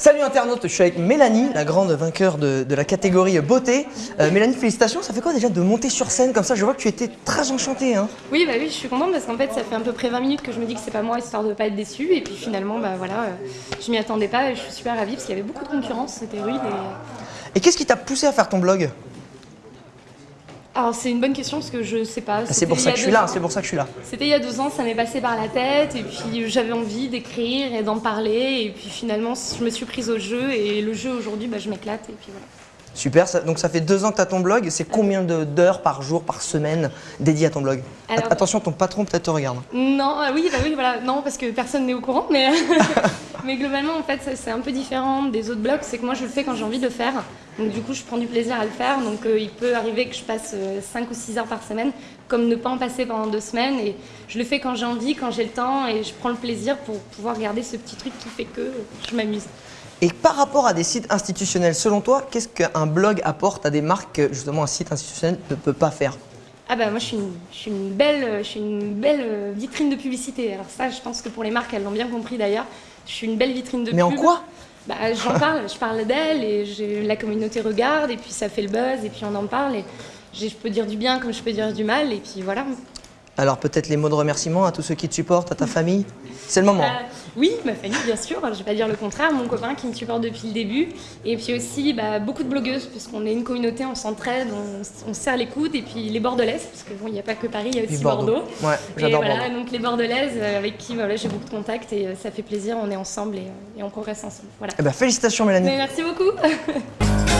Salut internaute, je suis avec Mélanie, la grande vainqueur de, de la catégorie beauté. Euh, Mélanie, félicitations, ça fait quoi déjà de monter sur scène comme ça? Je vois que tu étais très enchantée. Hein. Oui, bah oui, je suis contente parce qu'en fait, ça fait à peu près 20 minutes que je me dis que c'est pas moi, histoire de pas être déçue. Et puis finalement, bah voilà, euh, je m'y attendais pas et je suis super ravie parce qu'il y avait beaucoup de concurrence, c'était rude. Et... Et qu'est-ce qui t'a poussé à faire ton blog? Alors c'est une bonne question parce que je sais pas. Ah, C'est pour ça que je suis là, c'est pour ça que je suis là. C'était il y a deux ans, ça m'est passé par la tête et puis j'avais envie d'écrire et d'en parler. Et puis finalement, je me suis prise au jeu et le jeu aujourd'hui, bah, je m'éclate et puis voilà. Super, ça- donc ça fait deux ans que tu as ton blog. C'est combien de- d'heures par jour, par semaine dédiées à ton blog? Alors- Attention, ton patron peut-être te regarde. Non, ah oui, bah oui, voilà, non, parce que personne n'est au courant, mais, mais globalement, en fait, c'est un peu différent des autres blogs, c'est que moi, je le fais quand j'ai envie de le faire, donc du coup, je prends du plaisir à le faire, donc euh, il peut arriver que je passe 5 ou 6 heures par semaine, comme ne pas en passer pendant deux semaines, et je le fais quand j'ai envie, quand j'ai le temps, et je prends le plaisir pour pouvoir garder ce petit truc qui fait que je m'amuse. Et par rapport à des sites institutionnels, selon toi, qu'est-ce qu'un blog apporte à des marques que justement un site institutionnel ne peut pas faire? Ah bah moi je suis une, je suis une belle, je suis une belle euh, vitrine de publicité. Alors ça, je pense que pour les marques, elles l'ont bien compris d'ailleurs. Je suis une belle vitrine de Mais en quoi? Bah j'en parle, je parle d'elle et la communauté regarde et puis ça fait le buzz et puis on en parle et je peux dire du bien comme je peux dire du mal et puis voilà. Alors peut-être les mots de remerciement à tous ceux qui te supportent, à ta famille C'est le moment. Euh, oui, ma famille bien sûr, je vais pas dire le contraire, mon copain qui me supporte depuis le début et puis aussi bah, beaucoup de blogueuses parce qu'on est une communauté, on s'entraide, on, on se serre les coudes et puis les bordelaises parce que bon il n'y a pas que Paris, il y a aussi Bordeaux. Bordeaux. Ouais, Et j'adore voilà, Bordeaux. donc les bordelaises euh, avec qui voilà, j'ai beaucoup de contacts et euh, ça fait plaisir, on est ensemble et, et on progresse ensemble. Voilà. Eh ben, félicitations Mélanie. Mais merci beaucoup